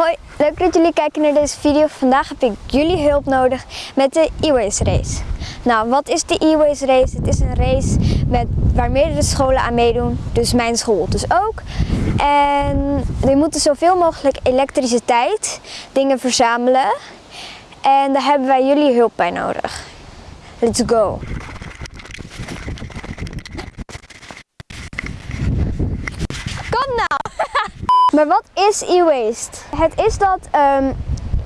Hoi, leuk dat jullie kijken naar deze video. Vandaag heb ik jullie hulp nodig met de e-waste race. Nou, wat is de e-waste race? Het is een race met, waar meerdere scholen aan meedoen, dus mijn school dus ook. En die moeten zoveel mogelijk elektriciteit, dingen verzamelen. En daar hebben wij jullie hulp bij nodig. Let's go! Kom nou! Maar wat is e-waste? Het is dat ehm,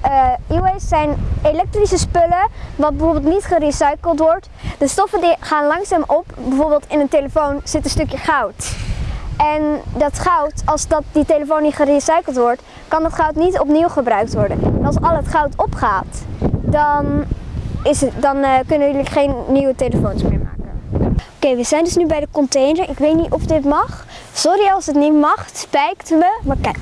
eh, e-waste zijn elektrische spullen wat bijvoorbeeld niet gerecycled wordt. De stoffen die gaan langzaam op. Bijvoorbeeld in een telefoon zit een stukje goud. En dat goud, als dat, die telefoon niet gerecycled wordt, kan dat goud niet opnieuw gebruikt worden. En als al het goud opgaat, dan, is het, dan eh, kunnen jullie geen nieuwe telefoons meer maken. Oké, we zijn dus nu bij de container. Ik weet niet of dit mag. Sorry als het niet mag, het spijt me, maar kijk.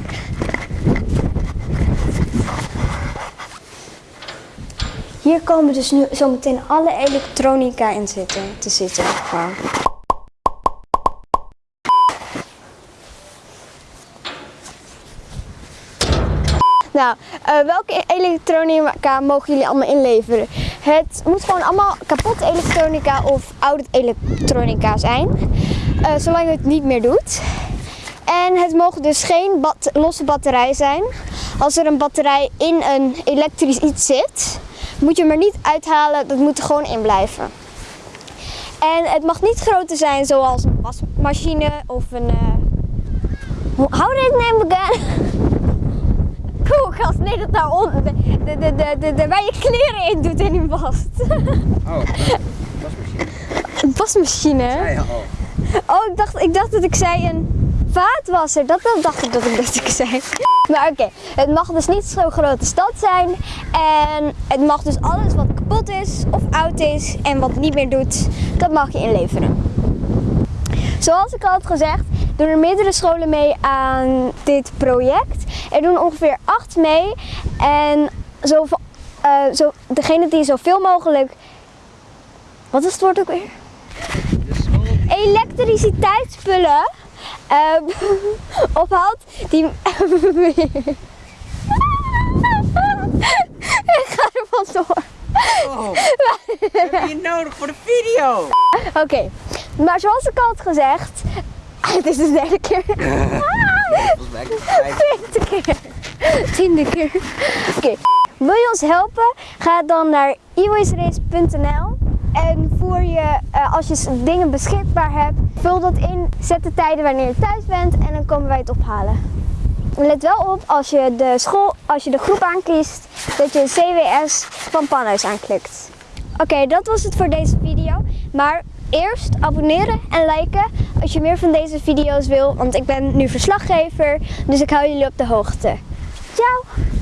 Hier komen dus nu zometeen alle elektronica in zitten, te zitten. Nou, eh, welke elektronica mogen jullie allemaal inleveren? Het moet gewoon allemaal kapotte elektronica of oude elektronica zijn. Eh, zolang het niet meer doet. En het mogen dus geen bat losse batterij zijn. Als er een batterij in een elektrisch iets zit, moet je hem er niet uithalen. Dat moet er gewoon in blijven. En het mag niet groter zijn zoals een wasmachine of een... Uh... How did it name again? Koelkast, nee dat daar onder. De, de, de, de, de, de, waar je kleren in doet en in wast. Oh, wasmachine. Een wasmachine? Ja, ja, oh. Oh, ik dacht, ik dacht dat ik zei een vaatwasser. Dat, dat dacht ik dat ik dat ik zei. Maar oké, het mag dus niet zo grote stad zijn. En het mag dus alles wat kapot is of oud is en wat niet meer doet, dat mag je inleveren. Zoals ik al had gezegd, doen er meerdere scholen mee aan dit project. Er doen ongeveer acht mee. En zo, uh, zo, degene die zoveel mogelijk... Wat is het woord ook weer? Elektriciteitsspullen uh, ophaalt die. Ik ga er vandoor. Oh, heb je hier nodig voor de video? Oké, okay. maar zoals ik al had gezegd. Het is de derde keer. Tweede keer. Tiende keer. Oké. Okay. Wil je ons helpen? Ga dan naar e-wasterace.nl en voer je, uh, als je dingen beschikbaar hebt, vul dat in, zet de tijden wanneer je thuis bent en dan komen wij het ophalen. Let wel op als je de school, als je de groep aankiest, dat je CWS van Panhuis aanklikt. Oké, dat was het voor deze video. Maar eerst abonneren en liken als je meer van deze video's wil, want ik ben nu verslaggever, dus ik hou jullie op de hoogte. Ciao!